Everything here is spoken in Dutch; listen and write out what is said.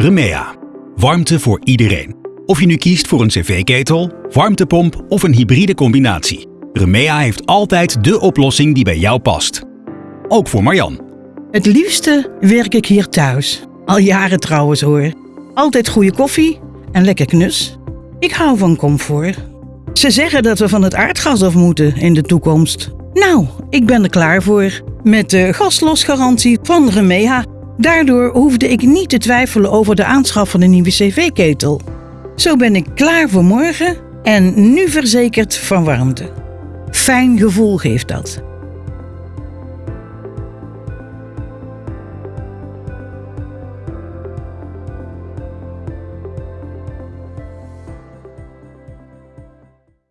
Remea. Warmte voor iedereen. Of je nu kiest voor een cv-ketel, warmtepomp of een hybride combinatie. Remea heeft altijd de oplossing die bij jou past. Ook voor Marjan. Het liefste werk ik hier thuis. Al jaren trouwens hoor. Altijd goede koffie en lekker knus. Ik hou van comfort. Ze zeggen dat we van het aardgas af moeten in de toekomst. Nou, ik ben er klaar voor. Met de gaslosgarantie van Remea. Daardoor hoefde ik niet te twijfelen over de aanschaf van een nieuwe cv-ketel. Zo ben ik klaar voor morgen en nu verzekerd van warmte. Fijn gevoel geeft dat.